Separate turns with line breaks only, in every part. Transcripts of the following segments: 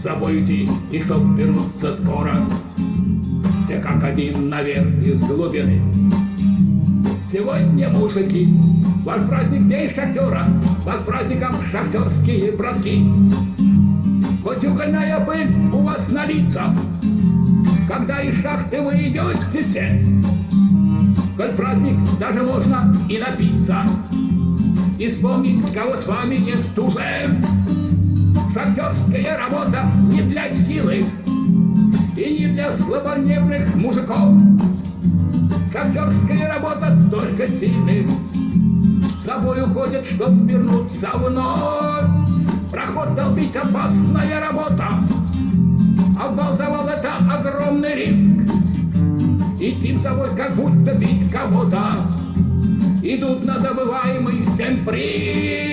забыть и чтоб вернуться скоро. Все как один наверх из глубины. Сегодня, мужики, ваш праздник день шахтера, Вас праздником шахтерские братки. Хоть угольная пыль у вас на лицах, Когда из шахты вы идете все, Коль праздник даже можно и напиться, И вспомнить, кого с вами нет уже. Шахтерская работа не для хилых И не для слабонервных мужиков. Шахтерская работа только сильных С собой уходят, чтоб вернуться вновь. Проход долбить опасная работа, А в завал это огромный риск. Идти в завод, как будто бить кого-то, Идут на добываемый всем приз.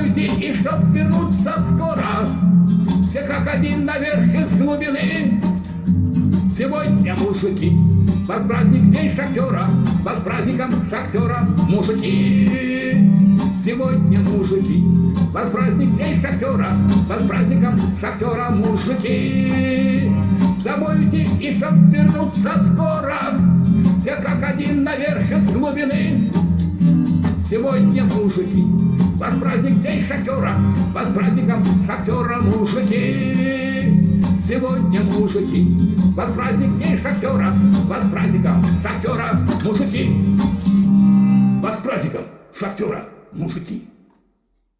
Уйти и чтоб вернуться скоро, Все как один наверх из глубины. Сегодня, мужики, вас праздник день шахтера, Вас праздником шахтера, мужики. Сегодня, мужики, вас праздник день шахтера, Вас праздником шахтера, мужики. Уйти и чтоб вернуться скоро, Все как один наверх из глубины. Сегодня, мужики, вас праздник день шахтера, Вас праздником шахтера, мужики. Сегодня, мужики, вас праздник день шахтера, Вас праздником шахтера, мужики. Вас праздником шахтера, мужики.